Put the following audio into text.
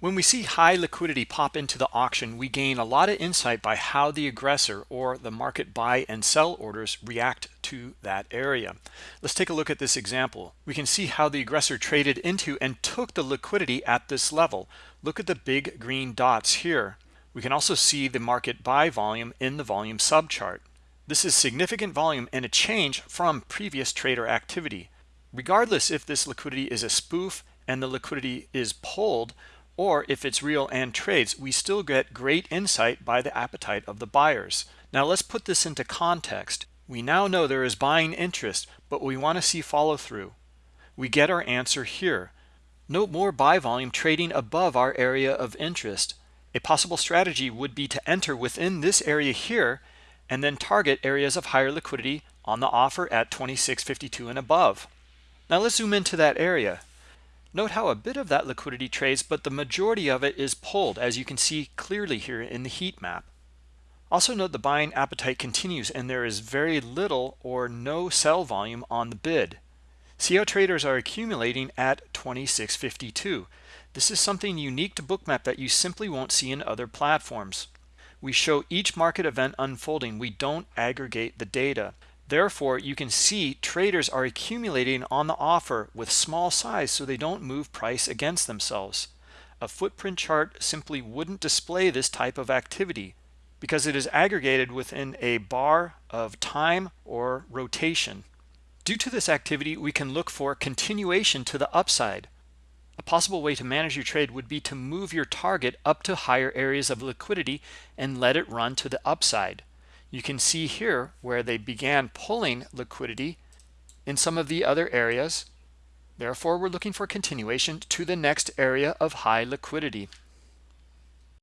When we see high liquidity pop into the auction, we gain a lot of insight by how the aggressor or the market buy and sell orders react to that area. Let's take a look at this example. We can see how the aggressor traded into and took the liquidity at this level. Look at the big green dots here. We can also see the market buy volume in the volume subchart. This is significant volume and a change from previous trader activity. Regardless if this liquidity is a spoof and the liquidity is pulled, or if it's real and trades, we still get great insight by the appetite of the buyers. Now let's put this into context. We now know there is buying interest, but we want to see follow through. We get our answer here. Note more buy volume trading above our area of interest. A possible strategy would be to enter within this area here and then target areas of higher liquidity on the offer at 26.52 and above. Now let's zoom into that area. Note how a bit of that liquidity trades, but the majority of it is pulled, as you can see clearly here in the heat map. Also note the buying appetite continues and there is very little or no sell volume on the bid. See how traders are accumulating at 2652. This is something unique to Bookmap that you simply won't see in other platforms. We show each market event unfolding. We don't aggregate the data. Therefore, you can see traders are accumulating on the offer with small size so they don't move price against themselves. A footprint chart simply wouldn't display this type of activity because it is aggregated within a bar of time or rotation. Due to this activity, we can look for continuation to the upside. A possible way to manage your trade would be to move your target up to higher areas of liquidity and let it run to the upside. You can see here where they began pulling liquidity in some of the other areas. Therefore, we're looking for continuation to the next area of high liquidity.